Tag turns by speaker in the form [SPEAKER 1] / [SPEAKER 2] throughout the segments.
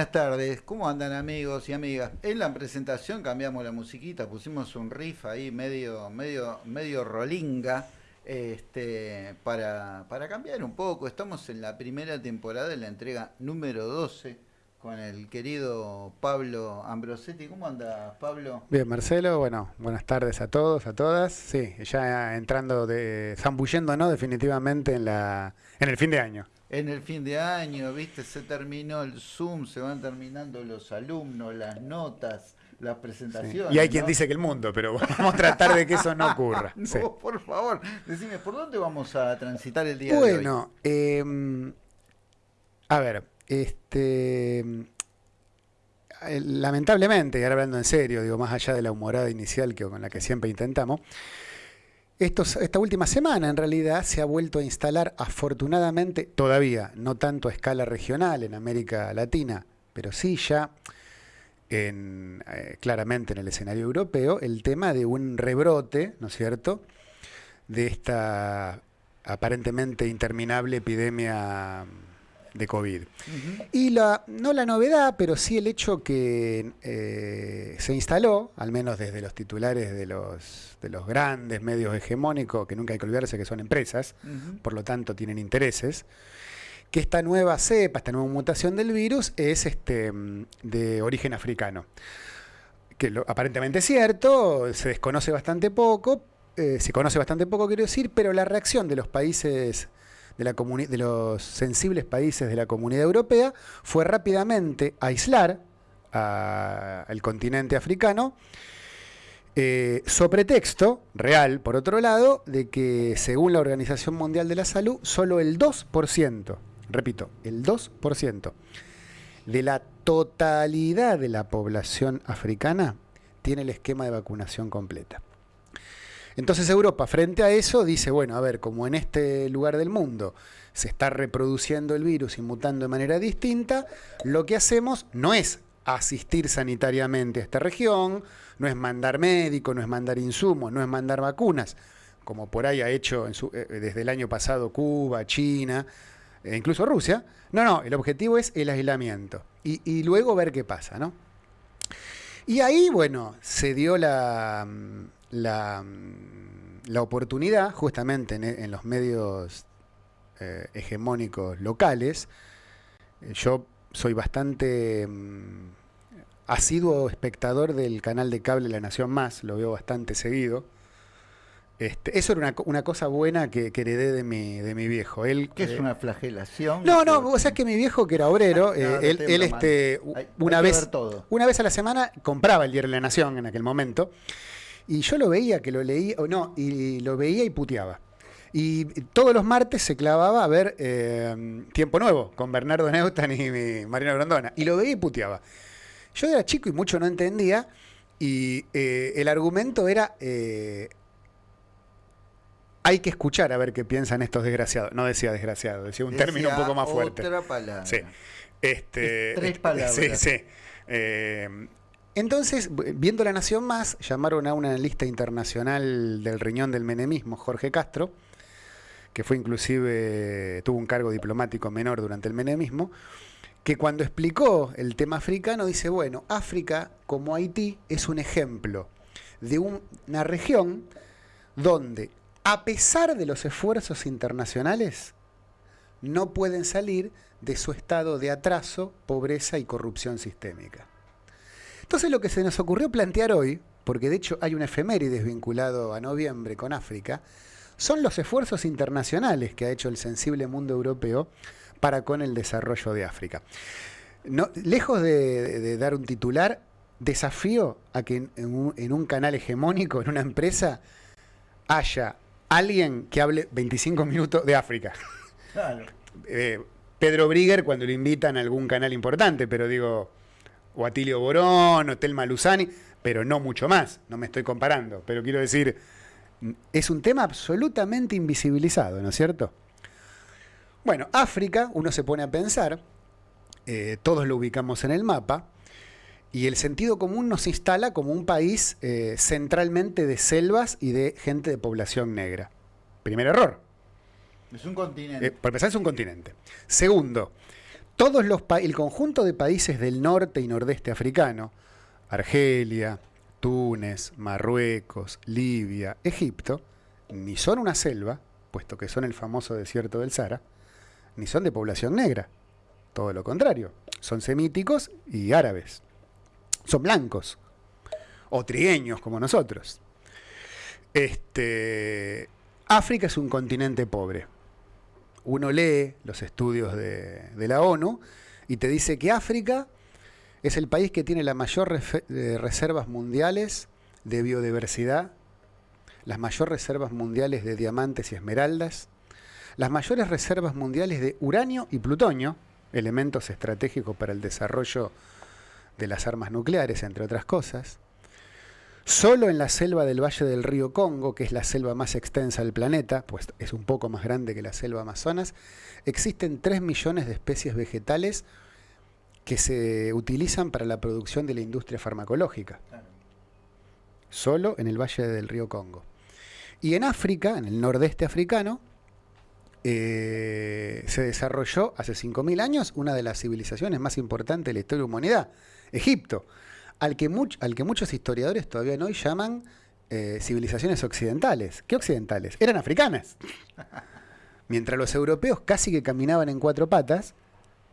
[SPEAKER 1] Buenas tardes, ¿cómo andan amigos y amigas? En la presentación cambiamos la musiquita, pusimos un riff ahí medio, medio, medio rolinga, este, para, para cambiar un poco. Estamos en la primera temporada de la entrega número 12 con el querido Pablo Ambrosetti. ¿Cómo anda Pablo?
[SPEAKER 2] Bien, Marcelo, bueno, buenas tardes a todos, a todas. Sí, ya entrando, de, no definitivamente en, la, en el fin de año
[SPEAKER 1] en el fin de año, viste, se terminó el Zoom, se van terminando los alumnos, las notas, las presentaciones.
[SPEAKER 2] Y hay quien dice que el mundo, pero vamos a tratar de que eso no ocurra.
[SPEAKER 1] no, por favor, decime, ¿por dónde vamos a transitar el día
[SPEAKER 2] de
[SPEAKER 1] hoy?
[SPEAKER 2] Bueno, eh, a ver, este lamentablemente, y ahora hablando en serio, digo, más allá de la humorada inicial que con la que siempre intentamos, esta última semana en realidad se ha vuelto a instalar afortunadamente, todavía no tanto a escala regional en América Latina, pero sí ya eh, claramente en el escenario europeo, el tema de un rebrote, ¿no es cierto?, de esta aparentemente interminable epidemia de COVID. Y la, no la novedad, pero sí el hecho que eh, se instaló, al menos desde los titulares de los, de los grandes medios hegemónicos, que nunca hay que olvidarse que son empresas, por lo tanto tienen intereses, que esta nueva cepa, esta nueva mutación del virus es este, de origen africano. Que lo, aparentemente es cierto, se desconoce bastante poco, eh, se conoce bastante poco, quiero decir, pero la reacción de los países de, los sensibles países de la comunidad europea fue rápidamente aislar al continente africano, eh, sobre texto real, por otro lado, de que según la Organización Mundial de la Salud, solo el 2%, repito, el 2% de la totalidad de la población africana tiene el esquema de vacunación completa. Entonces Europa, frente a eso, dice, bueno, a ver, como en este lugar del mundo se está reproduciendo el virus y mutando de manera distinta, lo que hacemos no es asistir sanitariamente a esta región, no es mandar médicos, no es mandar insumos, no es mandar vacunas, como por ahí ha hecho eh, desde el año pasado Cuba, China, e incluso Rusia. No, no, el objetivo es el aislamiento y, y luego ver qué pasa, ¿no? Y ahí, bueno, se dio la, la, la oportunidad, justamente en, los medios eh, hegemónicos locales, eh, yo soy bastante mm, asiduo espectador del canal de cable La Nación Más, lo veo bastante seguido. Este, eso era una, cosa buena que, heredé de mi, de mi viejo. Él,
[SPEAKER 1] ¿Qué es eh, una flagelación?
[SPEAKER 2] No, no, o sea que mi viejo que era obrero, él, este, una, vez, una vez a la semana compraba el diario La Nación en aquel momento y yo lo veía, que lo leía, o no, y lo veía y puteaba. Y todos los martes se clavaba a ver eh, Tiempo Nuevo con Bernardo Neustadt y Marina Grandona. Y lo veía y puteaba. Yo era chico y mucho no entendía. Y eh, el argumento era. Eh, hay que escuchar a ver qué piensan estos desgraciados. No decía desgraciado, decía un término un poco más fuerte.
[SPEAKER 1] Otra palabra.
[SPEAKER 2] Sí. Este,
[SPEAKER 1] tres palabras.
[SPEAKER 2] Sí, sí. Entonces, viendo La Nación Más, llamaron a un analista internacional del riñón del menemismo, Jorge Castro, que fue inclusive, tuvo un cargo diplomático menor durante el menemismo, que cuando explicó el tema africano dice, bueno, África, como Haití, es un ejemplo de una región donde, a pesar de los esfuerzos internacionales, no pueden salir de su estado de atraso, pobreza y corrupción sistémica. Entonces lo que se nos ocurrió plantear hoy, porque de hecho hay un efemérides vinculado a noviembre con África, son los esfuerzos internacionales que ha hecho el sensible mundo europeo para con el desarrollo de África. lejos de, dar un titular, desafío a que en un, canal hegemónico, en una empresa, haya alguien que hable 25 minutos de África. Eh, Pedro Brigger cuando lo invitan a algún canal importante, pero digo, o Atilio Borón, o Telma Luzani, pero no mucho más, no me estoy comparando, pero quiero decir, es un tema absolutamente invisibilizado, ¿no es cierto? Bueno, África, uno se pone a pensar, eh, todos lo ubicamos en el mapa, y el sentido común nos instala como un país eh, centralmente de selvas y de gente de población negra. Primer error.
[SPEAKER 1] Es un continente. Eh,
[SPEAKER 2] por empezar, es un continente. Segundo, todos los el conjunto de países del norte y nordeste africano, Argelia, Túnez, Marruecos, Libia, Egipto, ni son una selva, puesto que son el famoso desierto del Sahara, ni son de población negra. Todo lo contrario, son semíticos y árabes. Son blancos, o trigueños como nosotros. Este, África es un continente pobre. Uno lee los estudios de, la ONU y te dice que África es el país que tiene las mayores eh, reservas mundiales de biodiversidad, las mayores reservas mundiales de diamantes y esmeraldas, las mayores reservas mundiales de uranio y plutonio, elementos estratégicos para el desarrollo de las armas nucleares, entre otras cosas. Solo en la selva del Valle del Río Congo, que es la selva más extensa del planeta, pues es un poco más grande que la selva Amazonas, existen 3 millones de especies vegetales que se utilizan para la producción de la industria farmacológica. Solo en el Valle del Río Congo. Y en África, en el nordeste africano, eh, se desarrolló hace 5.000 años una de las civilizaciones más importantes de la historia de la humanidad, Egipto, al que, al que muchos historiadores todavía hoy llaman eh, civilizaciones occidentales. ¿Qué occidentales? Eran africanas. Mientras los europeos casi que caminaban en cuatro patas,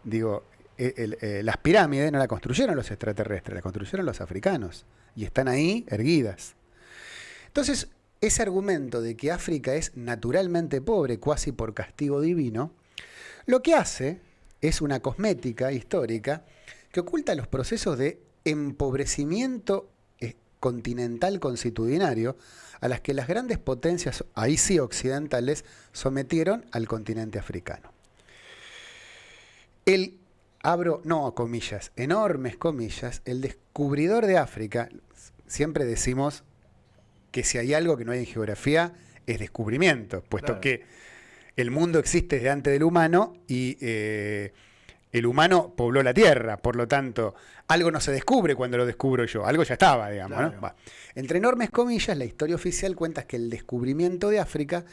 [SPEAKER 2] digo, eh, eh, las pirámides no las construyeron los extraterrestres, las construyeron los africanos. Y están ahí erguidas. Entonces, ese argumento de que África es naturalmente pobre, casi por castigo divino, lo que hace es una cosmética histórica que oculta los procesos de empobrecimiento eh, continental constitucionario a las que las grandes potencias, ahí sí occidentales, sometieron al continente africano. El abro, no comillas, enormes comillas, el descubridor de África, siempre decimos que si hay algo que no hay en geografía, es descubrimiento, puesto que el mundo existe desde antes del humano y eh, el humano pobló la Tierra, por lo tanto, algo no se descubre cuando lo descubro yo, algo ya estaba, digamos. Entre enormes comillas, la historia oficial cuenta que el descubrimiento de África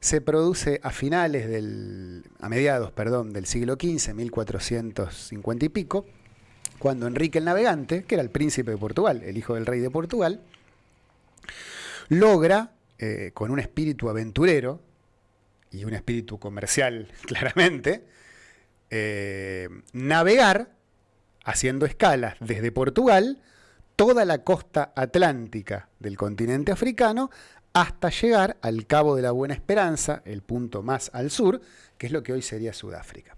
[SPEAKER 2] se produce a finales del, a mediados, perdón, del siglo XV, 1450 y pico, cuando Enrique el Navegante, que era el príncipe de Portugal, el hijo del rey de Portugal, logra, eh, con un espíritu aventurero y un espíritu comercial claramente, eh, navegar haciendo escalas desde Portugal toda la costa atlántica del continente africano hasta llegar al Cabo de la Buena Esperanza, el punto más al sur, que es lo que hoy sería Sudáfrica.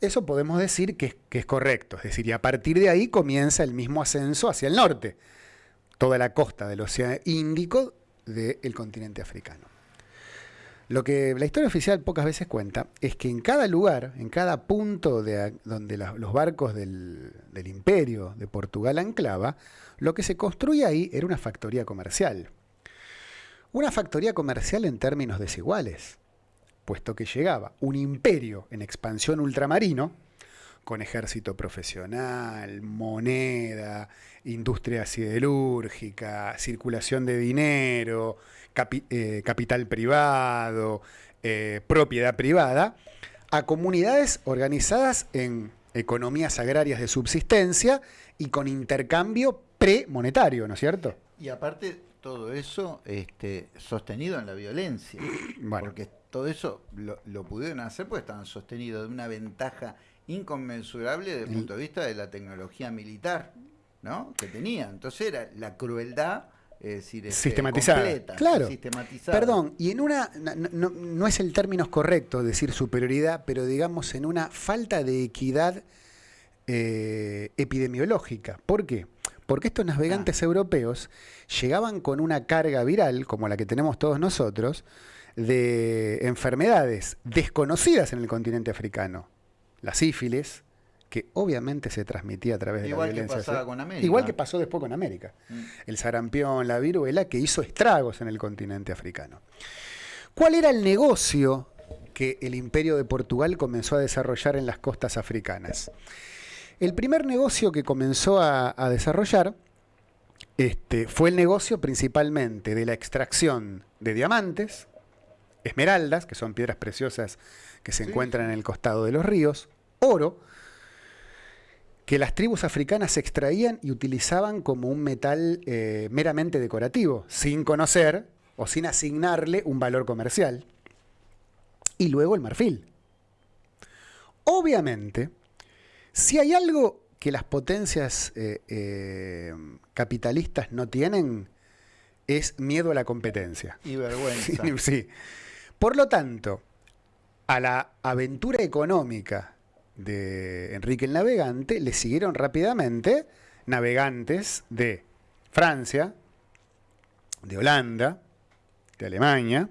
[SPEAKER 2] Eso podemos decir que es, correcto, es decir, y a partir de ahí comienza el mismo ascenso hacia el norte, toda la costa del Océano Índico del continente africano. Lo que la historia oficial pocas veces cuenta es que en cada lugar, en cada punto de, donde los barcos del, del imperio de Portugal anclaba, lo que se construía ahí era una factoría comercial. Una factoría comercial en términos desiguales, puesto que llegaba un imperio en expansión ultramarino, con ejército profesional, moneda, industria siderúrgica, circulación de dinero, eh, capital privado, eh, propiedad privada, a comunidades organizadas en economías agrarias de subsistencia y con intercambio premonetario, ¿no es cierto?
[SPEAKER 1] Y aparte todo eso este, sostenido en la violencia. Porque todo eso lo, pudieron hacer porque estaban sostenidos de una ventaja inconmensurable desde el punto de vista de la tecnología militar ¿no? que tenían. Entonces era la crueldad. Es decir,
[SPEAKER 2] este, sistematizada. claro. Perdón, y en una, no, es el término correcto decir superioridad, pero digamos en una falta de equidad eh, epidemiológica. ¿Por qué? Porque estos navegantes ah. europeos llegaban con una carga viral, como la que tenemos todos nosotros, de enfermedades desconocidas en el continente africano. La sífilis, que obviamente se transmitía a través de la violencia.
[SPEAKER 1] Que pasaba con América.
[SPEAKER 2] Igual que pasó después con América. Mm. El sarampión, la viruela, que hizo estragos en el continente africano. ¿Cuál era el negocio que el imperio de Portugal comenzó a desarrollar en las costas africanas? El primer negocio que comenzó a, desarrollar este, fue el negocio principalmente de la extracción de diamantes, esmeraldas, que son piedras preciosas que se encuentran en el costado de los ríos, oro, que las tribus africanas extraían y utilizaban como un metal eh, meramente decorativo, sin conocer o sin asignarle un valor comercial. Y luego el marfil. Obviamente, si hay algo que las potencias eh, eh, capitalistas no tienen, es miedo a la competencia.
[SPEAKER 1] Y vergüenza.
[SPEAKER 2] sí. Por lo tanto, a la aventura económica de Enrique el Navegante le siguieron rápidamente navegantes de Francia, de Holanda, de Alemania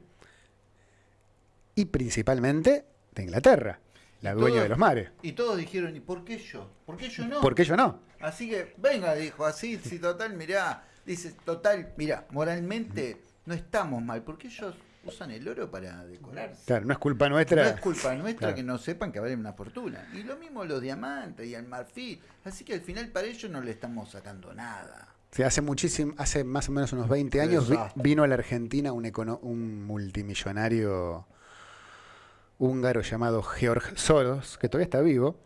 [SPEAKER 2] y principalmente de Inglaterra, la dueña
[SPEAKER 1] Todos-
[SPEAKER 2] de los mares.
[SPEAKER 1] Y todos dijeron, ¿y por qué yo? ¿Por qué yo no?
[SPEAKER 2] ¿Por qué yo no?
[SPEAKER 1] Así que, venga, dijo, así, si total, mirá, dice, total, mirá, moralmente no estamos mal, porque ellos usan el oro para decorarse.
[SPEAKER 2] Claro, no es culpa
[SPEAKER 1] No
[SPEAKER 2] nuestra.
[SPEAKER 1] es culpa nuestra
[SPEAKER 2] Claro.
[SPEAKER 1] que no sepan que valen una fortuna. Y lo mismo los diamantes y el marfil. Así que al final para ellos no le estamos sacando nada.
[SPEAKER 2] Sí, hace muchísimo, hace más o menos unos 20 años vi- vino a la Argentina un, econo- un multimillonario húngaro llamado Georg Soros, que todavía está vivo,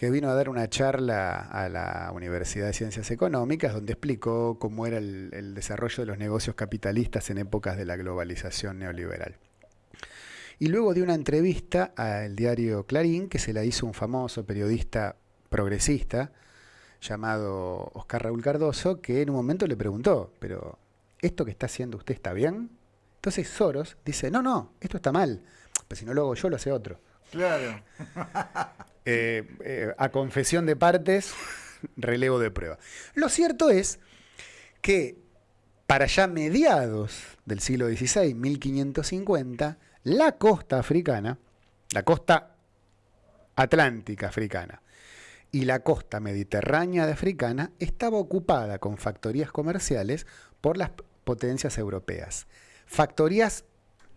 [SPEAKER 2] que vino a dar una charla a la Universidad de Ciencias Económicas donde explicó cómo era el, desarrollo de los negocios capitalistas en épocas de la globalización neoliberal. Y luego dio una entrevista al diario Clarín que se la hizo un famoso periodista progresista, llamado Oscar Raúl Cardoso, que en un momento le preguntó, pero ¿esto que está haciendo usted está bien? Entonces Soros dice, no, no, esto está mal, pero si no lo hago yo, lo hace otro.
[SPEAKER 1] Claro.
[SPEAKER 2] Eh, eh, a confesión de partes, relevo de prueba. Lo cierto es que para ya mediados del siglo XVI, 1550, la costa africana, la costa atlántica africana y la costa mediterránea de africana estaba ocupada con factorías comerciales por las potencias europeas. Factorías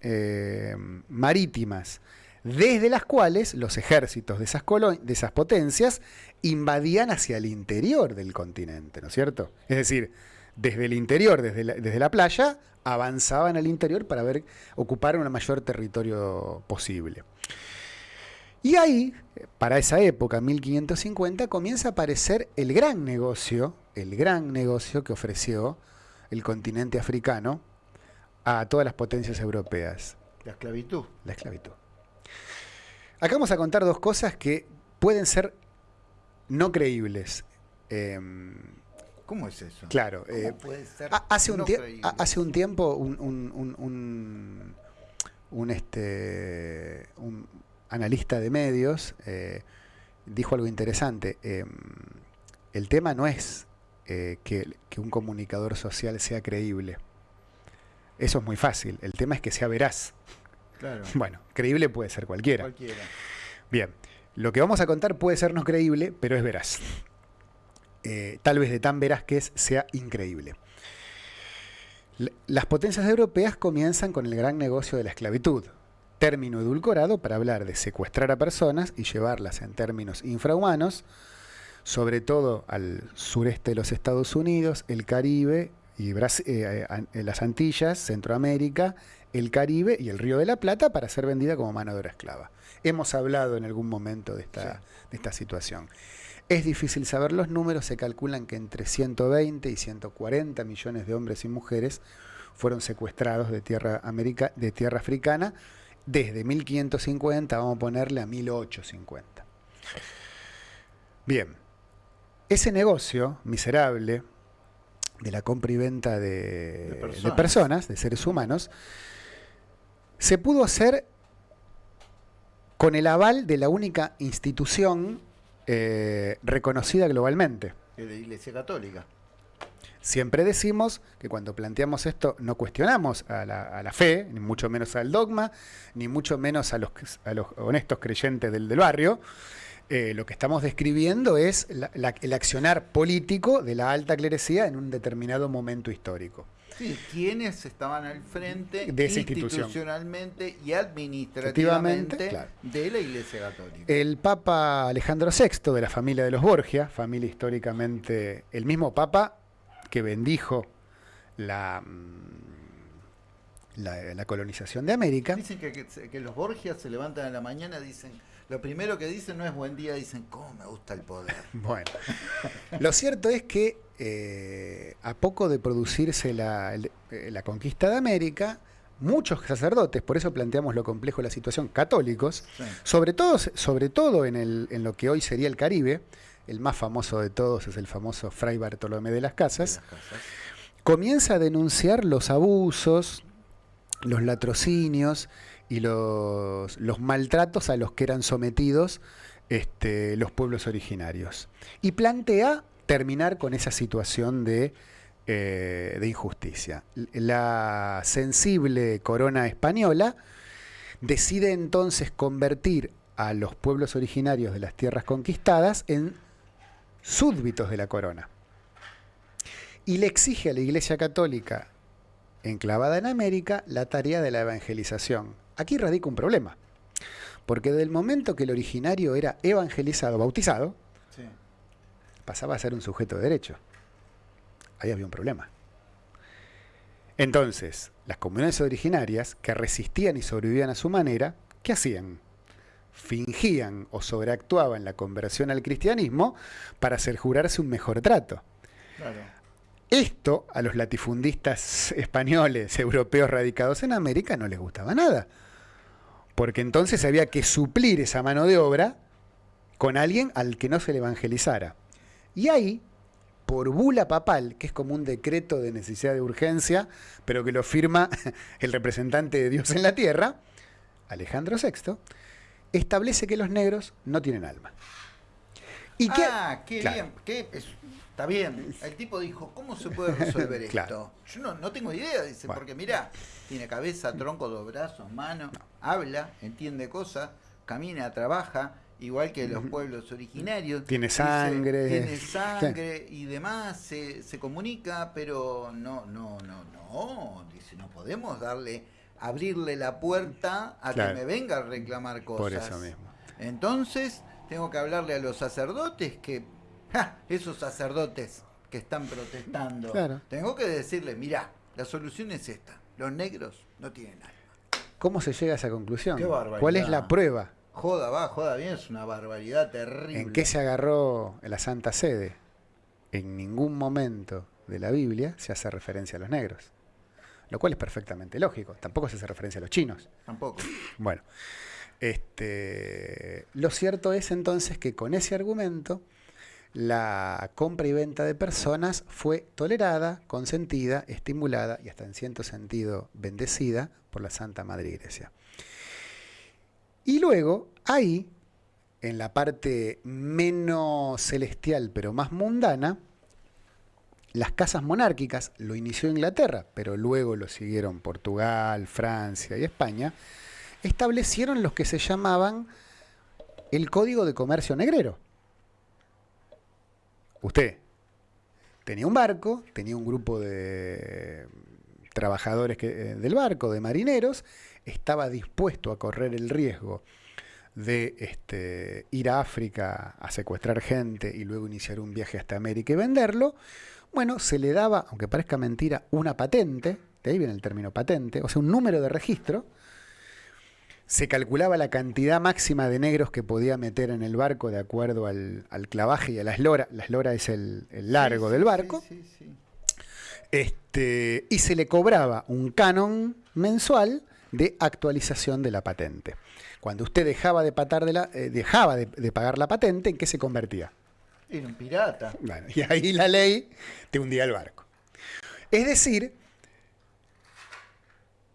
[SPEAKER 2] eh, marítimas, desde las cuales los ejércitos de esas, de esas potencias invadían hacia el interior del continente, ¿no es cierto? Es decir, desde el interior, desde la, desde la playa, avanzaban al interior para ver, ocupar un mayor territorio posible. Y ahí, para esa época, 1550, comienza a aparecer el gran negocio, el gran negocio que ofreció el continente africano a todas las potencias europeas,
[SPEAKER 1] La esclavitud.
[SPEAKER 2] la esclavitud. Acá vamos a contar dos cosas que pueden ser no creíbles. Em,
[SPEAKER 1] ¿Cómo es eso?
[SPEAKER 2] claro,
[SPEAKER 1] ¿Cómo
[SPEAKER 2] eh,
[SPEAKER 1] puede ser
[SPEAKER 2] ha- hace, un
[SPEAKER 1] no
[SPEAKER 2] tie-
[SPEAKER 1] creíble?
[SPEAKER 2] ha- hace un tiempo un, un- un- un- este, un analista de medios eh, dijo algo interesante. Em, el tema no es eh, que, que un comunicador social sea creíble. Eso es muy fácil. El tema es que sea veraz.
[SPEAKER 1] Claro.
[SPEAKER 2] Bueno, creíble puede ser cualquiera.
[SPEAKER 1] Cualquiera.
[SPEAKER 2] Bien, lo que vamos a contar puede ser no creíble, pero es veraz. Eh, tal vez de tan veraz que es, sea increíble. Las potencias europeas comienzan con el gran negocio de la esclavitud, término edulcorado para hablar de secuestrar a personas y llevarlas en términos infrahumanos, sobre todo al sureste de los Estados Unidos, el Caribe y Bras- eh, an- eh, las Antillas, Centroamérica, el Caribe y el Río de la Plata para ser vendida como mano de obra esclava. Hemos hablado en algún momento de esta, de esta situación. Es difícil saber los números, se calculan que entre 120 y 140 millones de hombres y mujeres fueron secuestrados de tierra, de tierra africana desde 1550, vamos a ponerle a 1850. Bien, ese negocio miserable de la compra y venta de,
[SPEAKER 1] De
[SPEAKER 2] de
[SPEAKER 1] personas.
[SPEAKER 2] personas, de seres humanos, se pudo hacer con el aval de la única institución eh, reconocida globalmente.
[SPEAKER 1] De la Iglesia Católica.
[SPEAKER 2] Siempre decimos que cuando planteamos esto no cuestionamos a la, a la fe, ni mucho menos al dogma, ni mucho menos a los, a los honestos creyentes del, del barrio. Eh, lo que estamos describiendo es la- la- el accionar político de la alta clerecía en un determinado momento histórico.
[SPEAKER 1] Sí, quienes estaban al frente
[SPEAKER 2] De esa institución.
[SPEAKER 1] institucionalmente y administrativamente
[SPEAKER 2] claro.
[SPEAKER 1] de la Iglesia Católica.
[SPEAKER 2] El Papa Alejandro VI, de la familia de los Borgia, familia históricamente, el mismo Papa que bendijo la, mm, la, la colonización de América.
[SPEAKER 1] Dicen que, que- que los Borgias se levantan en la mañana, dicen, Lo primero que dicen no es buen día, dicen, ¿cómo me gusta el poder?
[SPEAKER 2] Bueno, lo cierto es que eh, a poco de producirse la, eh, la, conquista de América, muchos sacerdotes, por eso planteamos lo complejo de la situación, católicos, sobre todo, sobre todo en, el, en lo que hoy sería el Caribe, el más famoso de todos es el famoso Fray Bartolomé de las Casas, comienza a denunciar los abusos, los latrocinios y los, maltratos a los que eran sometidos este, los pueblos originarios. Y plantea terminar con esa situación de, eh, de injusticia. La sensible corona española decide entonces convertir a los pueblos originarios de las tierras conquistadas en súbditos de la corona. Y le exige a la Iglesia Católica, enclavada en América, la tarea de la evangelización. Aquí radica un problema, porque del momento que el originario era evangelizado, bautizado, pasaba a ser un sujeto de derecho. Ahí había un problema. Entonces, las comunidades originarias, que resistían y sobrevivían a su manera, ¿qué hacían? fingían o sobreactuaban la conversión al cristianismo para hacer jurarse un mejor trato. Esto a los latifundistas españoles, europeos radicados en América no les gustaba nada, porque entonces había que suplir esa mano de obra con alguien al que no se le evangelizara. Y ahí, por bula papal, que es como un decreto de necesidad de urgencia, pero que lo firma el representante de Dios en la tierra, Alejandro VI, establece que los negros no tienen alma.
[SPEAKER 1] ¿Y ah, qué bien. Está bien. El tipo dijo, ¿cómo se puede resolver esto? Yo no, tengo idea, dice, porque mira, tiene cabeza, tronco, dos brazos, manos, habla, entiende cosas, camina, trabaja, igual que los pueblos originarios.
[SPEAKER 2] Tiene sangre.
[SPEAKER 1] tiene sangre y demás, se, se comunica, pero no, no, no, no, dice, no podemos darle abrirle la puerta a que me venga a reclamar cosas.
[SPEAKER 2] Por eso mismo.
[SPEAKER 1] Entonces, tengo que hablarle a los sacerdotes que, esos sacerdotes que están protestando, tengo que decirle, mira, la solución es esta, los negros no tienen alma.
[SPEAKER 2] ¿Cómo se llega a esa conclusión? ¿Cuál es la prueba?
[SPEAKER 1] Joda, va, joda bien, es una barbaridad terrible.
[SPEAKER 2] ¿En qué se agarró la Santa Sede? En ningún momento de la Biblia se hace referencia a los negros lo cual es perfectamente lógico. Tampoco se hace referencia a los chinos.
[SPEAKER 1] Tampoco.
[SPEAKER 2] Bueno, este, lo cierto es entonces que con ese argumento la compra y venta de personas fue tolerada, consentida, estimulada y hasta en cierto sentido bendecida por la Santa Madre Iglesia. Y luego, ahí, en la parte menos celestial pero más mundana, las casas monárquicas, lo inició Inglaterra, pero luego lo siguieron Portugal, Francia y España, establecieron los que se llamaban el Código de Comercio Negrero. Usted tenía un barco, tenía un grupo de trabajadores eh, del barco, de marineros, estaba dispuesto a correr el riesgo de este, ir a África a secuestrar gente y luego iniciar un viaje hasta América y venderlo, bueno, se le daba, aunque parezca mentira, una patente, de ahí viene el término patente, o sea, un número de registro, se calculaba la cantidad máxima de negros que podía meter en el barco de acuerdo al, clavaje y a la eslora. La eslora es el, largo del barco. este, y se le cobraba un canon mensual de actualización de la patente. Cuando usted dejaba de, patar de la, eh, dejaba de pagar la patente, ¿en qué se convertía?
[SPEAKER 1] Era un pirata.
[SPEAKER 2] y ahí la ley te hundía el barco. Es decir,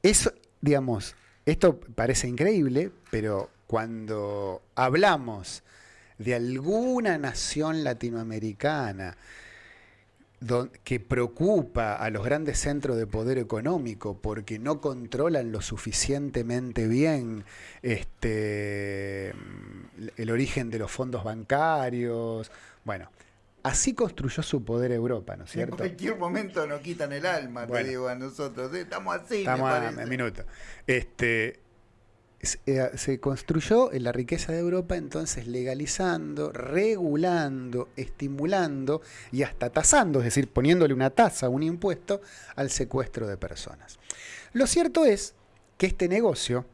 [SPEAKER 2] eso, digamos, esto parece increíble, pero cuando hablamos de alguna nación latinoamericana que preocupa a los grandes centros de poder económico porque no controlan lo suficientemente bien este, el origen de los fondos bancarios, bueno, así construyó su poder Europa, ¿no es cierto? En
[SPEAKER 1] cualquier momento nos quitan el alma, te digo a nosotros. ¿eh? Estamos así,
[SPEAKER 2] Estamos
[SPEAKER 1] a
[SPEAKER 2] minuto. Este, eh, se construyó en la riqueza de Europa entonces legalizando, regulando, estimulando y hasta tasando, es decir, poniéndole una tasa, un impuesto al secuestro de personas. Lo cierto es que este negocio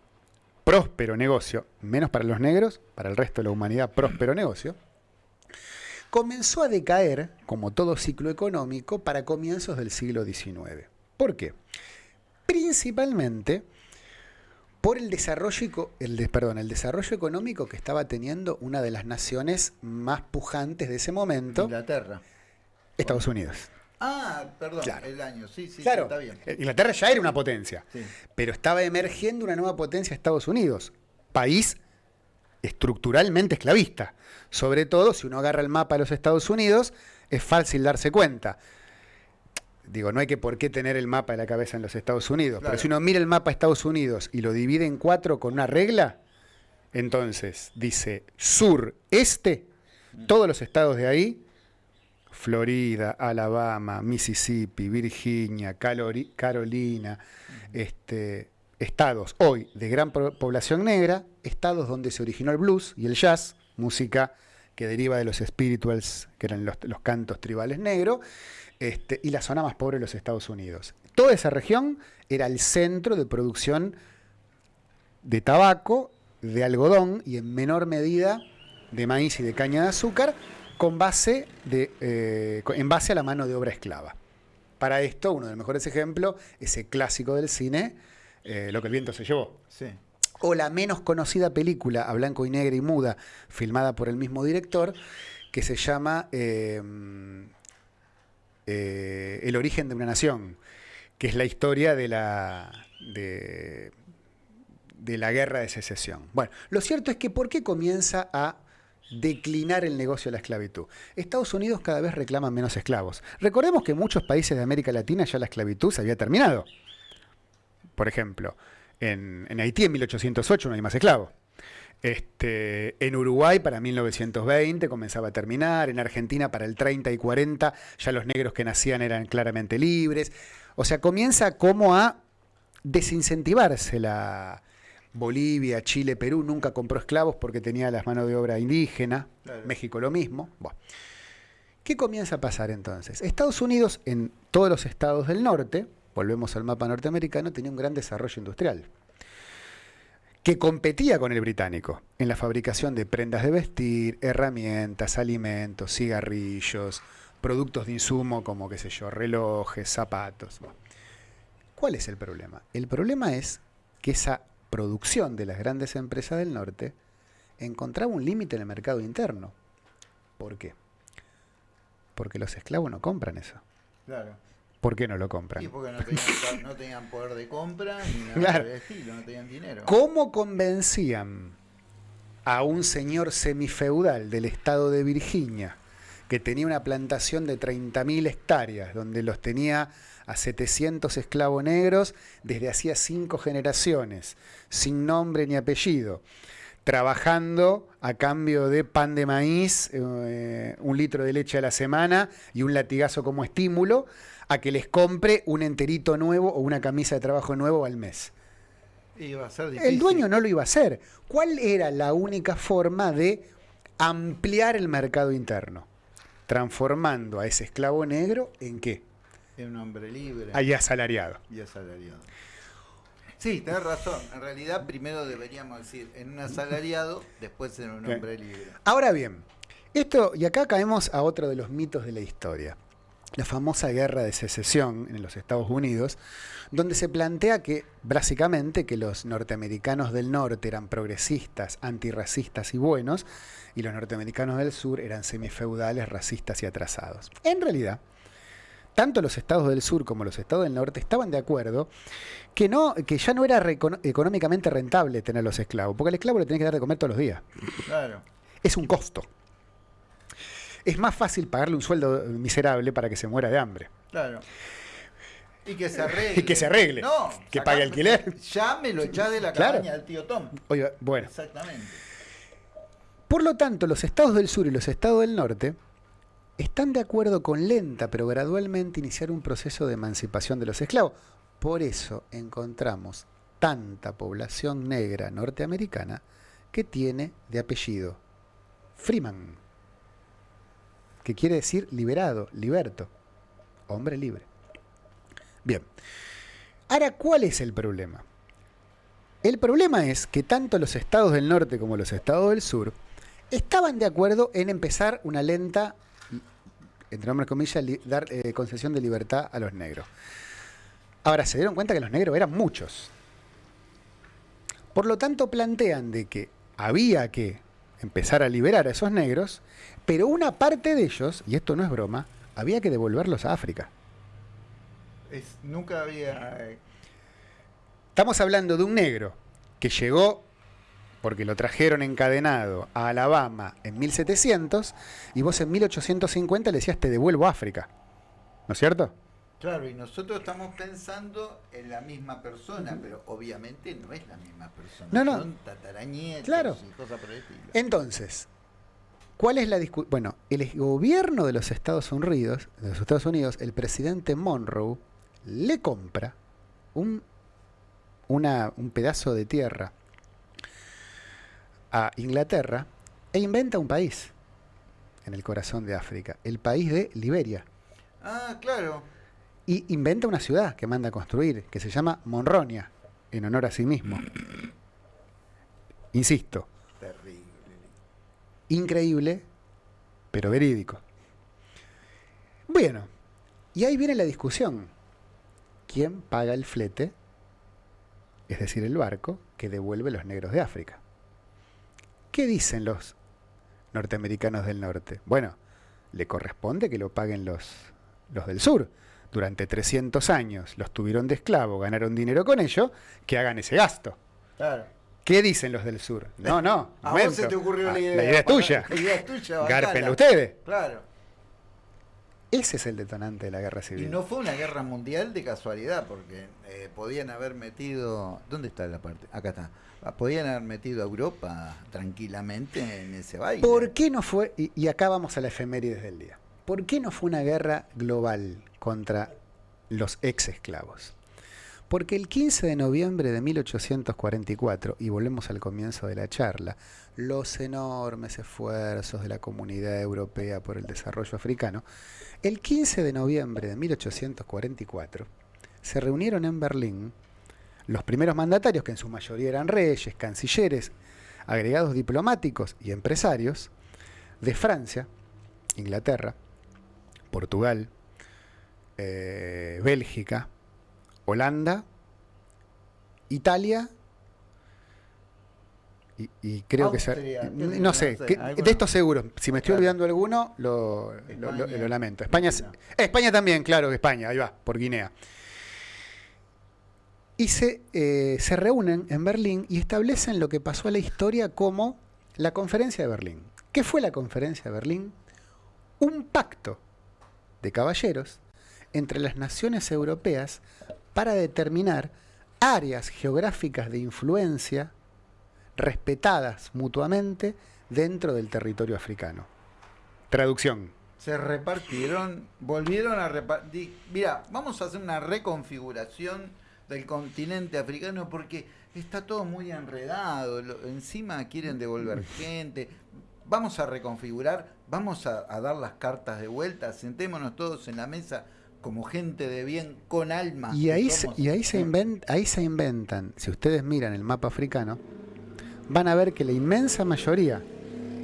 [SPEAKER 2] próspero negocio, menos para los negros, para el resto de la humanidad, próspero negocio, comenzó a decaer, como todo ciclo económico, para comienzos del siglo XIX. ¿Por qué? Principalmente por el desarrollo, el, perdón, el desarrollo económico que estaba teniendo una de las naciones más pujantes de ese momento.
[SPEAKER 1] Inglaterra.
[SPEAKER 2] Estados Unidos.
[SPEAKER 1] Ah, perdón, el año, sí, sí,
[SPEAKER 2] claro.
[SPEAKER 1] está bien. Eh,
[SPEAKER 2] Inglaterra ya era una potencia, pero estaba emergiendo una nueva potencia Estados Unidos, país estructuralmente esclavista. Sobre todo, si uno agarra el mapa de los Estados Unidos, es fácil darse cuenta digo, no hay que por qué tener el mapa de la cabeza en los Estados Unidos, pero si uno mira el mapa de Estados Unidos y lo divide en cuatro con una regla, entonces dice sur, este, todos los estados de ahí, Florida, Alabama, Mississippi, Virginia, Carolina, este, estados hoy de gran población negra, estados donde se originó el blues y el jazz, música que deriva de los spirituals, que eran los, los cantos tribales negros, este, y la zona más pobre de los Estados Unidos. Toda esa región era el centro de producción de tabaco, de algodón y en menor medida de maíz y de caña de azúcar, con base de, eh, en base a la mano de obra esclava. Para esto, uno de los mejores ejemplos, ese clásico del cine, eh, Lo que el viento se llevó. O la menos conocida película a blanco y negro y muda, filmada por el mismo director, que se llama eh, eh, el origen de una nación, que es la historia de la, de, la guerra de secesión. Bueno, lo cierto es que ¿por qué comienza a declinar el negocio de la esclavitud. Estados Unidos cada vez reclama menos esclavos. Recordemos que en muchos países de América Latina ya la esclavitud se había terminado. Por ejemplo, en, en Haití en 1808 no hay más esclavos. Este, en Uruguay para 1920 comenzaba a terminar, en Argentina para el 30 y 40 ya los negros que nacían eran claramente libres. O sea, comienza como a desincentivarse la Bolivia, Chile, Perú, nunca compró esclavos porque tenía las manos de obra indígena, México lo mismo. ¿Qué comienza a pasar entonces? Estados Unidos en todos los estados del norte, volvemos al mapa norteamericano, tenía un gran desarrollo industrial que competía con el británico en la fabricación de prendas de vestir, herramientas, alimentos, cigarrillos, productos de insumo como, qué sé yo, relojes, zapatos. ¿Cuál es el problema? El problema es que esa producción de las grandes empresas del norte encontraba un límite en el mercado interno. ¿Por qué? Porque los esclavos no compran eso.
[SPEAKER 1] Claro.
[SPEAKER 2] ¿Por qué no lo compran?
[SPEAKER 1] Sí, porque no tenían, poder de compra ni nada de estilo, no tenían dinero.
[SPEAKER 2] ¿Cómo convencían a un señor semifeudal del estado de Virginia que tenía una plantación de 30.000 hectáreas, donde los tenía a 700 esclavos negros desde hacía cinco generaciones, sin nombre ni apellido, trabajando a cambio de pan de maíz, eh, un litro de leche a la semana y un latigazo como estímulo, a que les compre un enterito nuevo o una camisa de trabajo nuevo al mes. El dueño no lo iba a hacer. ¿Cuál era la única forma de ampliar el mercado interno? Transformando a ese esclavo negro en qué?
[SPEAKER 1] En un hombre libre.
[SPEAKER 2] Ahí asalariado.
[SPEAKER 1] Y asalariado. Sí, tenés razón. En realidad, primero deberíamos decir en un asalariado, después en un hombre libre.
[SPEAKER 2] Ahora bien, esto, y acá caemos a otro de los mitos de la historia la famosa guerra de secesión en los Estados Unidos, donde se plantea que básicamente que los norteamericanos del norte eran progresistas, antirracistas y buenos, y los norteamericanos del sur eran semifeudales, racistas y atrasados. En realidad, tanto los estados del sur como los estados del norte estaban de acuerdo que, no, que ya no era económicamente rentable tener los esclavos, porque al esclavo le tenía que dar de comer todos los días.
[SPEAKER 1] Claro.
[SPEAKER 2] Es un costo es más fácil pagarle un sueldo miserable para que se muera de hambre.
[SPEAKER 1] Claro. Y que se arregle.
[SPEAKER 2] Y que se arregle. No, que pague alquiler.
[SPEAKER 1] Ya me lo de la cabaña del tío Tom.
[SPEAKER 2] Oiga, bueno.
[SPEAKER 1] Exactamente.
[SPEAKER 2] Por lo tanto, los estados del sur y los estados del norte están de acuerdo con lenta pero gradualmente iniciar un proceso de emancipación de los esclavos. Por eso encontramos tanta población negra norteamericana que tiene de apellido Freeman que quiere decir liberado, liberto, hombre libre. Bien, ahora, ¿cuál es el problema? El problema es que tanto los estados del norte como los estados del sur estaban de acuerdo en empezar una lenta, entre nombres comillas, dar eh, concesión de libertad a los negros. Ahora, se dieron cuenta que los negros eran muchos. Por lo tanto, plantean de que había que empezar a liberar a esos negros, pero una parte de ellos, y esto no es broma, había que devolverlos a África.
[SPEAKER 1] nunca había... Eh,
[SPEAKER 2] Estamos hablando de un negro que llegó porque lo trajeron encadenado a Alabama en 1700 y vos en 1850 le decías te devuelvo a África. ¿No es cierto?
[SPEAKER 1] Claro, y nosotros estamos pensando en la misma persona, pero obviamente no es la misma persona.
[SPEAKER 2] No, no.
[SPEAKER 1] Son tatarañetos
[SPEAKER 2] claro.
[SPEAKER 1] y cosas por el estilo.
[SPEAKER 2] Entonces, ¿cuál es la discusión? Bueno, el gobierno de los Estados Unidos, de los Estados Unidos, el presidente Monroe le compra un, una, un pedazo de tierra a Inglaterra e inventa un país en el corazón de África, el país de Liberia.
[SPEAKER 1] Ah, claro
[SPEAKER 2] y inventa una ciudad que manda a construir, que se llama Monronia, en honor a sí mismo. Insisto. Increíble, pero verídico. Bueno, y ahí viene la discusión. ¿Quién paga el flete? Es decir, el barco que devuelve los negros de África. ¿Qué dicen los norteamericanos del norte? Bueno, le corresponde que lo paguen los, los del sur durante 300 años los tuvieron de esclavo, ganaron dinero con ello, que hagan ese gasto.
[SPEAKER 1] Claro.
[SPEAKER 2] ¿Qué dicen los del sur? No, no.
[SPEAKER 1] A vos se te ocurrió la ah, idea.
[SPEAKER 2] La idea es tuya.
[SPEAKER 1] La idea es tuya.
[SPEAKER 2] Ustedes.
[SPEAKER 1] Claro.
[SPEAKER 2] Ese es el detonante de la guerra civil.
[SPEAKER 1] Y no fue una guerra mundial de casualidad, porque eh, podían haber metido. ¿Dónde está la parte? Acá está. Ah, podían haber metido a Europa tranquilamente en ese baile.
[SPEAKER 2] ¿Por qué no fue? Y, y acá vamos a la efemérides del día. ¿Por qué no fue una guerra global contra los ex esclavos. Porque el 15 de noviembre de 1844, y volvemos al comienzo de la charla, los enormes esfuerzos de la comunidad europea por el desarrollo africano, el 15 de noviembre de 1844 se reunieron en Berlín los primeros mandatarios, que en su mayoría eran reyes, cancilleres, agregados diplomáticos y empresarios, de Francia, Inglaterra, Portugal, eh, Bélgica, Holanda, Italia y, creo que no sé, de estos seguros, si me estoy olvidando alguno, lo, lamento. España, España también, claro, España, ahí va, por Guinea. Y se, eh, se reúnen en Berlín y establecen lo que pasó a la historia como la conferencia de Berlín. ¿Qué fue la conferencia de Berlín? Un pacto de caballeros entre las naciones europeas para determinar áreas geográficas de influencia respetadas mutuamente dentro del territorio africano. Traducción.
[SPEAKER 1] Se repartieron, volvieron a repartir. Mira, vamos a hacer una reconfiguración del continente africano porque está todo muy enredado. encima quieren devolver gente. Vamos a reconfigurar, vamos a dar las cartas de vuelta, sentémonos todos en la mesa como gente de bien con alma.
[SPEAKER 2] Y ahí, se, y ahí, se, ahí se inventan, si ustedes miran el mapa africano, van a ver que la inmensa mayoría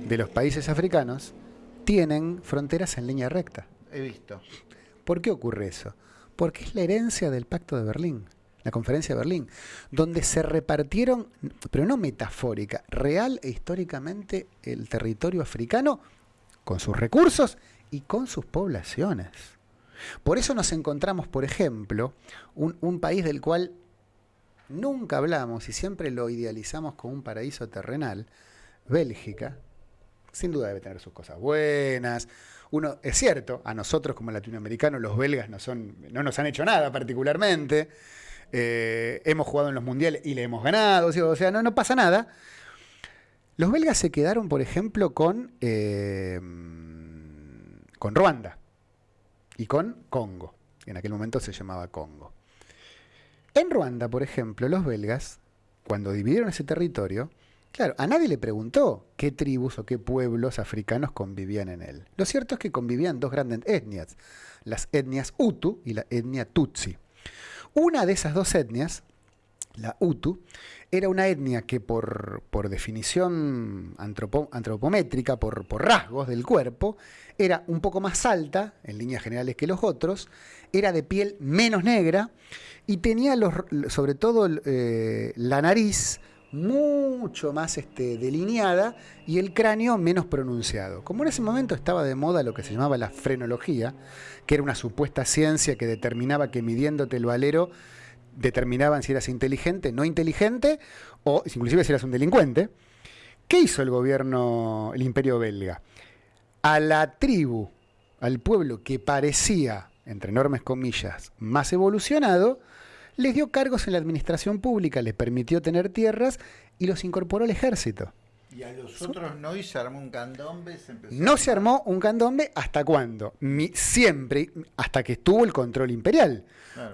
[SPEAKER 2] de los países africanos tienen fronteras en línea recta.
[SPEAKER 1] He visto.
[SPEAKER 2] ¿Por qué ocurre eso? Porque es la herencia del Pacto de Berlín, la conferencia de Berlín, donde se repartieron, pero no metafórica, real e históricamente el territorio africano con sus recursos y con sus poblaciones. Por eso nos encontramos, por ejemplo, un, país del cual nunca hablamos y siempre lo idealizamos como un paraíso terrenal, Bélgica, sin duda debe tener sus cosas buenas. Uno, es cierto, a nosotros como latinoamericanos los belgas no, son, no nos han hecho nada particularmente. Eh, hemos jugado en los mundiales y le hemos ganado, o sea, no, no pasa nada. Los belgas se quedaron, por ejemplo, con, eh, con Ruanda y con Congo. En aquel momento se llamaba Congo. En Ruanda, por ejemplo, los belgas, cuando dividieron ese territorio, claro, a nadie le preguntó qué tribus o qué pueblos africanos convivían en él. Lo cierto es que convivían dos grandes etnias, las etnias Hutu y la etnia Tutsi. Una de esas dos etnias la Hutu, era una etnia que por, por definición antropométrica, por, por, rasgos del cuerpo, era un poco más alta, en líneas generales, que los otros, era de piel menos negra y tenía los, sobre todo eh, la nariz mucho más este, delineada y el cráneo menos pronunciado. Como en ese momento estaba de moda lo que se llamaba la frenología, que era una supuesta ciencia que determinaba que midiéndote el valero determinaban si eras inteligente, no inteligente, o inclusive si eras un delincuente. ¿Qué hizo el gobierno, el imperio belga? A la tribu, al pueblo que parecía, entre enormes comillas, más evolucionado, les dio cargos en la administración pública, les permitió tener tierras y los incorporó al ejército.
[SPEAKER 1] Y a los otros no, y se armó un candombe.
[SPEAKER 2] no se armó un candombe hasta cuándo? siempre, hasta que estuvo el control imperial.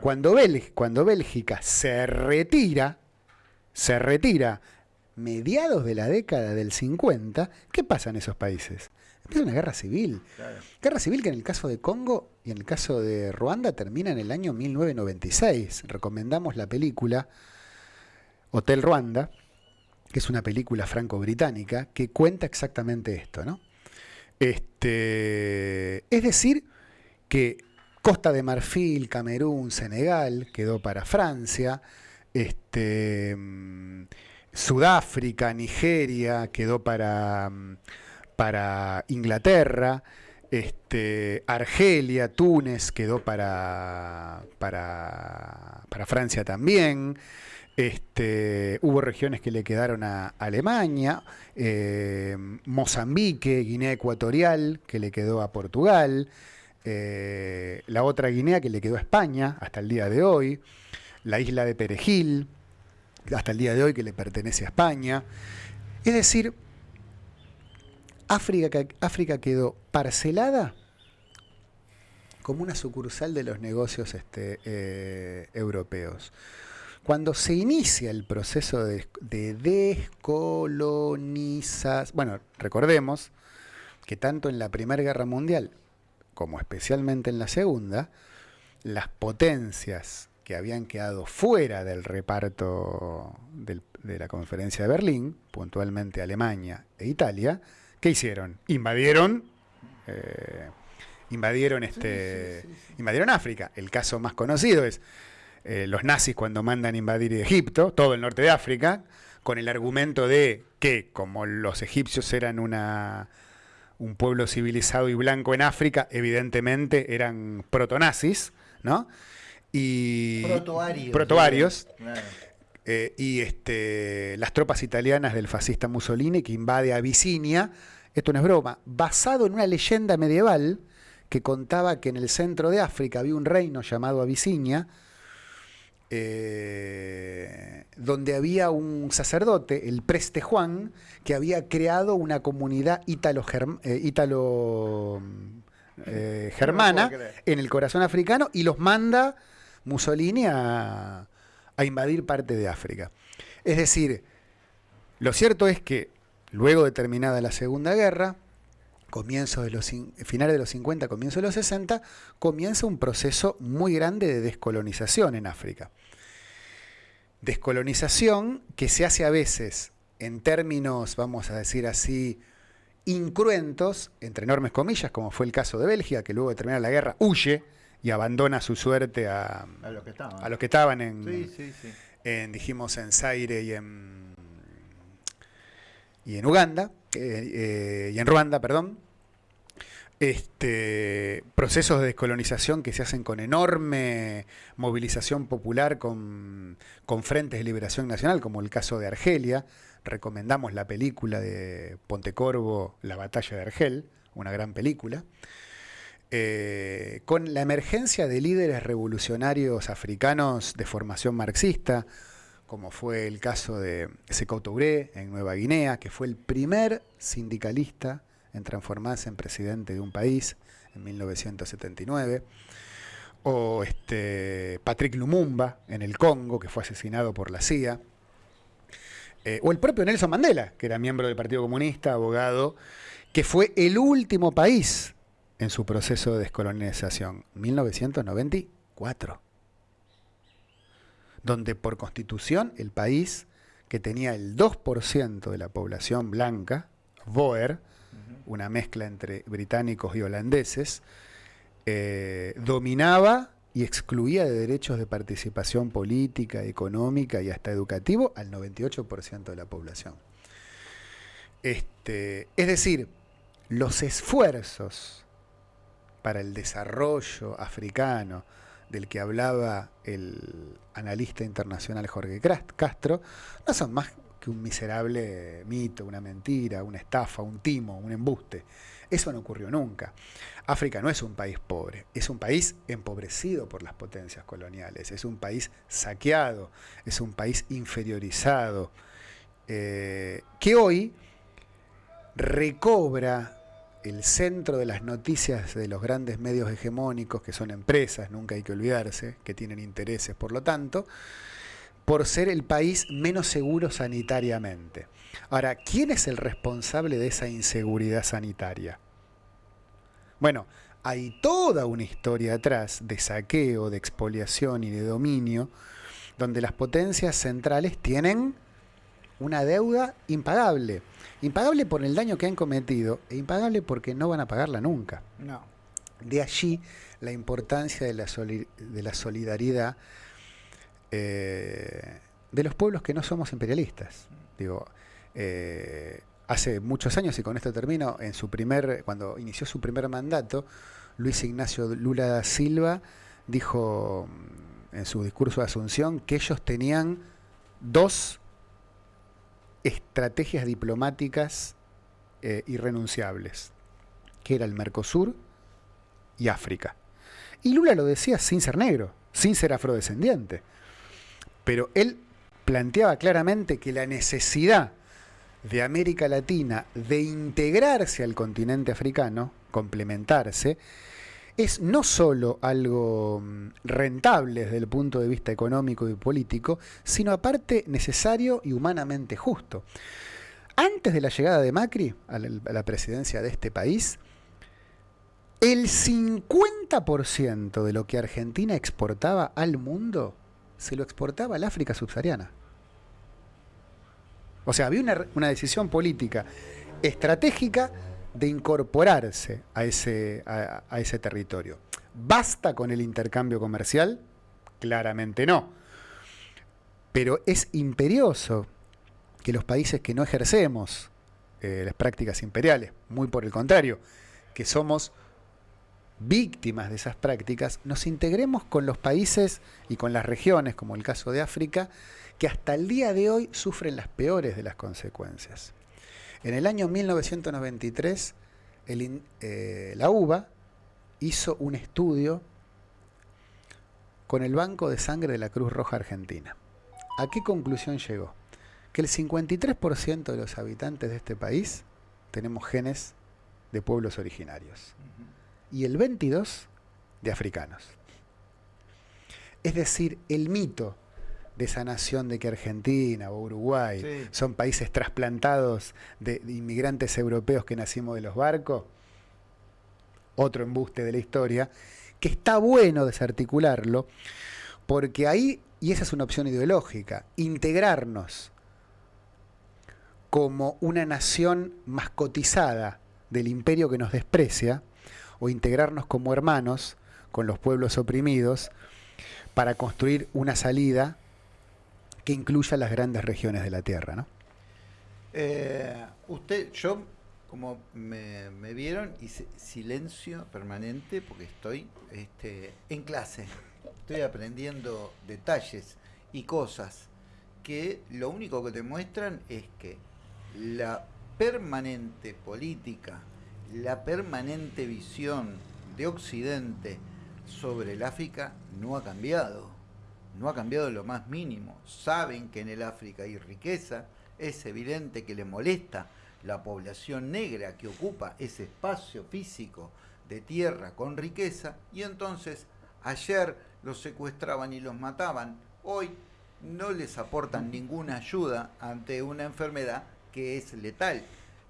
[SPEAKER 2] Cuando, cuando Bélgica se retira, se retira mediados de la década del 50, ¿qué pasa en esos países? Empieza una guerra civil. Guerra civil que en el caso de Congo y en el caso de Ruanda termina en el año 1996. Recomendamos la película Hotel Ruanda, que es una película franco-británica que cuenta exactamente esto, ¿no? Este, es decir, que Costa de Marfil, Camerún, Senegal quedó para Francia, este, mm, Sudáfrica, Nigeria quedó para, mm, para Inglaterra, este, Argelia, Túnez quedó para, para, para Francia también. Este, hubo regiones que le quedaron a Alemania, eh, Mozambique, Guinea Ecuatorial, que le quedó a Portugal, eh, la otra Guinea que le quedó a España hasta el día de hoy, la isla de Perejil, hasta el día de hoy que le pertenece a España. Es decir, África, quedó parcelada como una sucursal de los negocios este, eh, europeos. Cuando se inicia el proceso de, de descolonización, bueno, recordemos que tanto en la Primera Guerra Mundial como especialmente en la Segunda, las potencias que habían quedado fuera del reparto de la conferencia de Berlín, puntualmente Alemania e Italia, ¿qué hicieron? Invadieron, eh, invadieron, este, invadieron África. El caso más conocido es eh, los nazis cuando mandan invadir Egipto, todo el norte de África, con el argumento de que como los egipcios eran una, un pueblo civilizado y blanco en África, evidentemente eran protonazis, ¿no?
[SPEAKER 1] Y
[SPEAKER 2] protoarios. Eh, y este, las tropas italianas del fascista Mussolini que invade Abisinia, esto no es broma, basado en una leyenda medieval que contaba que en el centro de África había un reino llamado Abisinia, eh, donde había un sacerdote, el preste Juan, que había creado una comunidad ítalo-germana eh, eh, en el corazón africano y los manda Mussolini a, invadir parte de África. Es decir, lo cierto es que luego de terminada la Segunda Guerra, comienzo de los finales de los 50, comienzo de los 60, comienza un proceso muy grande de descolonización en África. Descolonización que se hace a veces en términos, vamos a decir así, incruentos, entre enormes comillas, como fue el caso de Bélgica, que luego de terminar la guerra huye y abandona su suerte a,
[SPEAKER 1] a los que estaban,
[SPEAKER 2] a los que estaban en, en, dijimos, en Zaire y en, y en Uganda, eh, eh, y en Ruanda, perdón, este, procesos de descolonización que se hacen con enorme movilización popular, con, con, frentes de liberación nacional, como el caso de Argelia. Recomendamos la película de Pontecorvo, La batalla de Argel, una gran película. Eh, con la emergencia de líderes revolucionarios africanos de formación marxista, como fue el caso de Sekou Touré en Nueva Guinea, que fue el primer sindicalista en transformarse en presidente de un país en 1979, o este, Patrick Lumumba en el Congo, que fue asesinado por la CIA, eh, o el propio Nelson Mandela, que era miembro del Partido Comunista, abogado, que fue el último país en su proceso de descolonización, 1994. donde por constitución el país que tenía el 2% de la población blanca, Boer, una mezcla entre británicos y holandeses, eh, dominaba y excluía de derechos de participación política, económica y hasta educativo al 98% de la población. Este, es decir, los esfuerzos para el desarrollo africano del que hablaba el analista internacional Jorge Castro no son más que un miserable mito, una mentira, una estafa, un timo, un embuste. Eso no ocurrió nunca. África no es un país pobre, es un país empobrecido por las potencias coloniales, es un país saqueado, es un país inferiorizado, eh, que hoy recobra el centro de las noticias de los grandes medios hegemónicos, que son empresas, nunca hay que olvidarse, que tienen intereses por lo tanto, por ser el país menos seguro sanitariamente. Ahora, ¿quién es el responsable de esa inseguridad sanitaria? Bueno, hay toda una historia atrás de saqueo, de expoliación y de dominio, donde las potencias centrales tienen una deuda impagable. Impagable por el daño que han cometido e impagable porque no van a pagarla nunca.
[SPEAKER 1] No.
[SPEAKER 2] De allí la importancia de la, de la solidaridad eh, de los pueblos que no somos imperialistas. Digo, eh, hace muchos años, y con esto termino, en su primer, cuando inició su primer mandato, Luis Ignacio Lula da Silva dijo mm, en su discurso de Asunción que ellos tenían dos estrategias diplomáticas eh, irrenunciables, que era el Mercosur y África. Y Lula lo decía sin ser negro, sin ser afrodescendiente. Pero él planteaba claramente que la necesidad de América Latina de integrarse al continente africano, complementarse, es no solo algo mm, rentable desde el punto de vista económico y político, sino aparte necesario y humanamente justo. Antes de la llegada de Macri a la, presidencia de este país, el 50% de lo que Argentina exportaba al mundo se lo exportaba al África subsahariana. O sea, había una, una decisión política estratégica de incorporarse a ese, a, ese territorio. ¿Basta con el intercambio comercial? Claramente no. Pero es imperioso que los países que no ejercemos eh, las prácticas imperiales, muy por el contrario, que somos víctimas de esas prácticas, nos integremos con los países y con las regiones, como el caso de África, que hasta el día de hoy sufren las peores de las consecuencias. En el año 1993, eh, la UBA hizo un estudio con el Banco de Sangre de la Cruz Roja Argentina. ¿A qué conclusión llegó? Que el 53% de los habitantes de este país tenemos genes de pueblos originarios y el 22% de africanos. Es decir, el mito de esa nación de que Argentina o Uruguay son países trasplantados de, inmigrantes europeos que nacimos de los barcos, otro embuste de la historia, que está bueno desarticularlo, porque ahí, y esa es una opción ideológica, integrarnos como una nación mascotizada del imperio que nos desprecia, o integrarnos como hermanos con los pueblos oprimidos, para construir una salida que incluya las grandes regiones de la Tierra, ¿no?
[SPEAKER 1] Eh, usted, yo, como me, vieron, hice silencio permanente porque estoy este, en clase. Estoy aprendiendo detalles y cosas que lo único que te muestran es que la permanente política, la permanente visión de Occidente sobre el África no ha cambiado no ha cambiado lo más mínimo. Saben que en el África hay riqueza, es evidente que le molesta la población negra que ocupa ese espacio físico de tierra con riqueza y entonces ayer los secuestraban y los mataban, hoy no les aportan ninguna ayuda ante una enfermedad que es letal.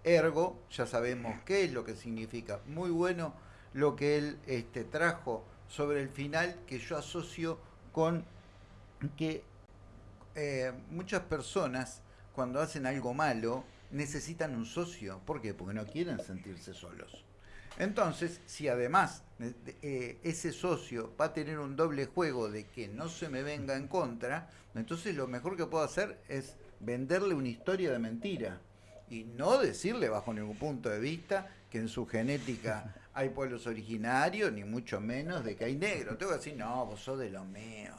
[SPEAKER 1] Ergo, ya sabemos qué es lo que significa. Muy bueno lo que él este, trajo sobre el final que yo asocio con que eh, muchas personas cuando hacen algo malo necesitan un socio. ¿Por qué? Porque no quieren sentirse solos. Entonces, si además eh, ese socio va a tener un doble juego de que no se me venga en contra, entonces lo mejor que puedo hacer es venderle una historia de mentira y no decirle bajo ningún punto de vista que en su genética hay pueblos originarios, ni mucho menos de que hay negros. Tengo que decir, no, vos sos de los míos.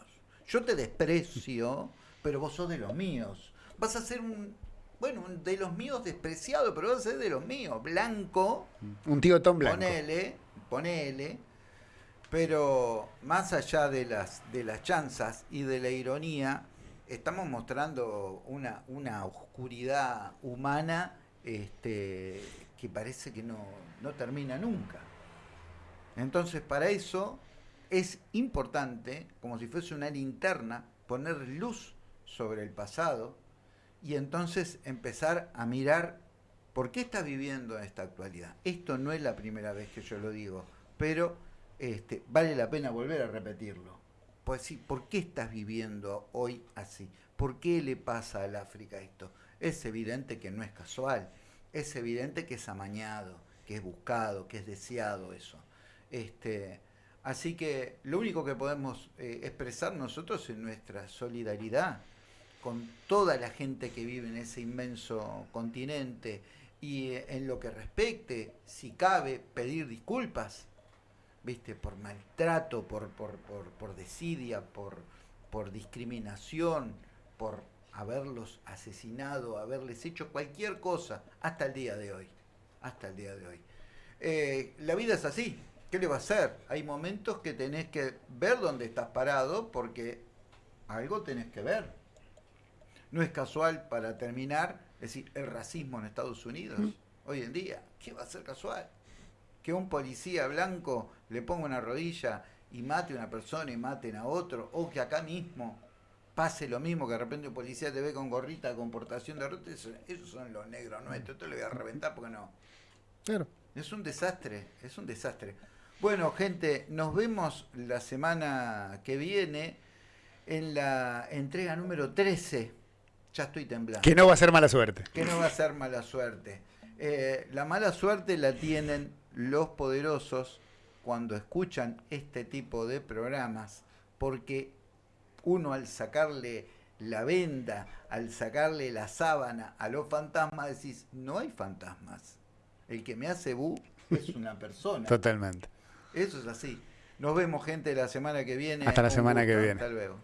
[SPEAKER 1] Yo te desprecio, pero vos sos de los míos. Vas a ser un, bueno, de los míos despreciado, pero vas a ser de los míos, blanco.
[SPEAKER 2] Un tío Tom blanco.
[SPEAKER 1] Ponele, ponele. Pero más allá de las, de las chanzas y de la ironía, estamos mostrando una, una oscuridad humana este, que parece que no, no termina nunca. Entonces, para eso es importante, como si fuese una linterna, poner luz sobre el pasado y entonces empezar a mirar por qué estás viviendo esta actualidad. Esto no es la primera vez que yo lo digo, pero este, vale la pena volver a repetirlo. Pues sí, ¿por qué estás viviendo hoy así? ¿Por qué le pasa al África esto? Es evidente que no es casual, es evidente que es amañado, que es buscado, que es deseado eso. Este, así que lo único que podemos eh, expresar nosotros es nuestra solidaridad con toda la gente que vive en ese inmenso continente y eh, en lo que respecte, si cabe, pedir disculpas, viste, por maltrato, por, por, por, desidia, por, por discriminación, por haberlos asesinado, haberles hecho cualquier cosa hasta el día de hoy. Hasta el día de hoy. Eh, la vida es así. ¿Qué le va a hacer? Hay momentos que tenés que ver dónde estás parado porque algo tenés que ver. No es casual para terminar, es decir, el racismo en Estados Unidos hoy en día. ¿Qué va a ser casual? Que un policía blanco le ponga una rodilla y mate a una persona y maten a otro, o que acá mismo pase lo mismo, que de repente un policía te ve con gorrita, con portación de ruta, esos, son los negros nuestros, esto le voy a reventar porque no.
[SPEAKER 2] Claro.
[SPEAKER 1] Es un desastre, es un desastre. Bueno, gente, nos vemos la semana que viene en la entrega número 13. Ya estoy temblando.
[SPEAKER 2] Que no va a ser mala suerte.
[SPEAKER 1] Que no va a ser mala suerte. Eh, la mala suerte la tienen los poderosos cuando escuchan este tipo de programas, porque uno al sacarle la venda, al sacarle la sábana a los fantasmas, decís, no hay fantasmas. El que me hace bu es una persona.
[SPEAKER 2] Totalmente.
[SPEAKER 1] Eso es así. Nos vemos, gente, la semana que viene.
[SPEAKER 2] Hasta la semana que viene.
[SPEAKER 1] Hasta luego.